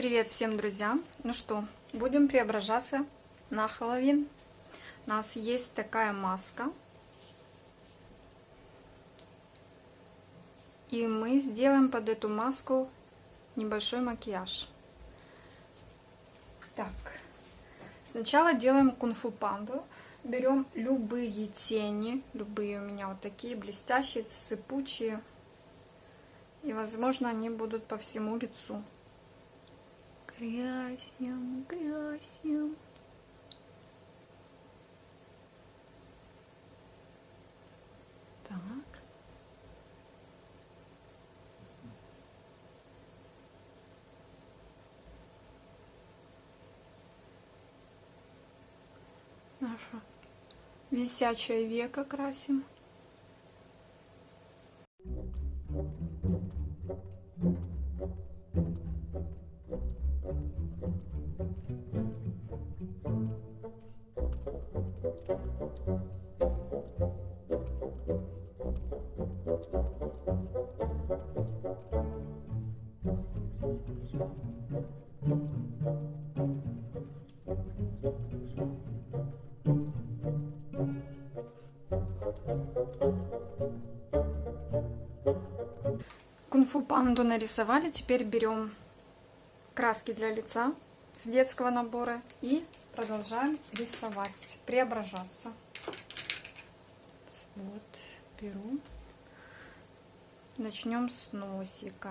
Привет всем друзьям! Ну что, будем преображаться на Хэллоуин. У нас есть такая маска. И мы сделаем под эту маску небольшой макияж. Так, сначала делаем кунг-фу панду. Берем любые тени, любые у меня вот такие блестящие, сыпучие. И, возможно, они будут по всему лицу. Красим, красим. Так. Наша висячее веко красим. Кунг-фу панду нарисовали. Теперь берем краски для лица с детского набора и продолжаем рисовать, преображаться. Вот, беру. Начнем с носика.